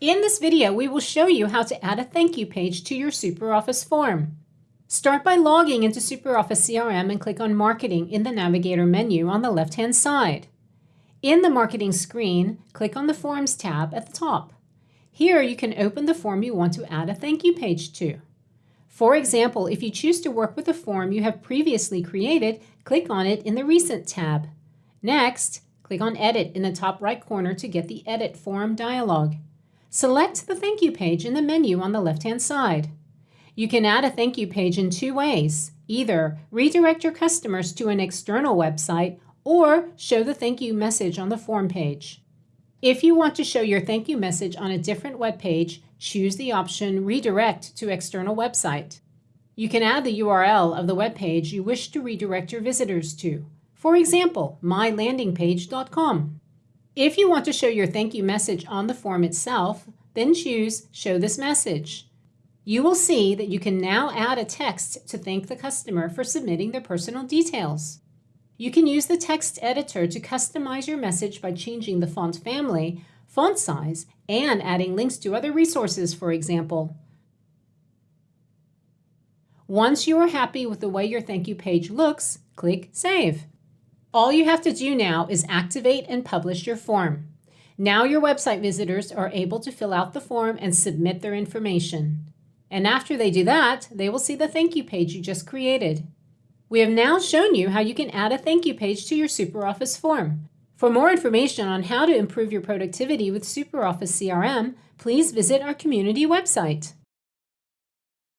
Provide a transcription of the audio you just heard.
In this video, we will show you how to add a thank you page to your SuperOffice form. Start by logging into SuperOffice CRM and click on Marketing in the Navigator menu on the left-hand side. In the Marketing screen, click on the Forms tab at the top. Here you can open the form you want to add a thank you page to. For example, if you choose to work with a form you have previously created, click on it in the Recent tab. Next, click on Edit in the top right corner to get the Edit Form dialog. Select the thank you page in the menu on the left-hand side. You can add a thank you page in two ways. Either redirect your customers to an external website or show the thank you message on the form page. If you want to show your thank you message on a different web page, choose the option Redirect to External Website. You can add the URL of the web page you wish to redirect your visitors to. For example, mylandingpage.com. If you want to show your thank you message on the form itself, then choose Show this message. You will see that you can now add a text to thank the customer for submitting their personal details. You can use the text editor to customize your message by changing the font family, font size, and adding links to other resources, for example. Once you are happy with the way your thank you page looks, click Save. All you have to do now is activate and publish your form. Now your website visitors are able to fill out the form and submit their information. And after they do that, they will see the thank you page you just created. We have now shown you how you can add a thank you page to your SuperOffice form. For more information on how to improve your productivity with SuperOffice CRM, please visit our community website.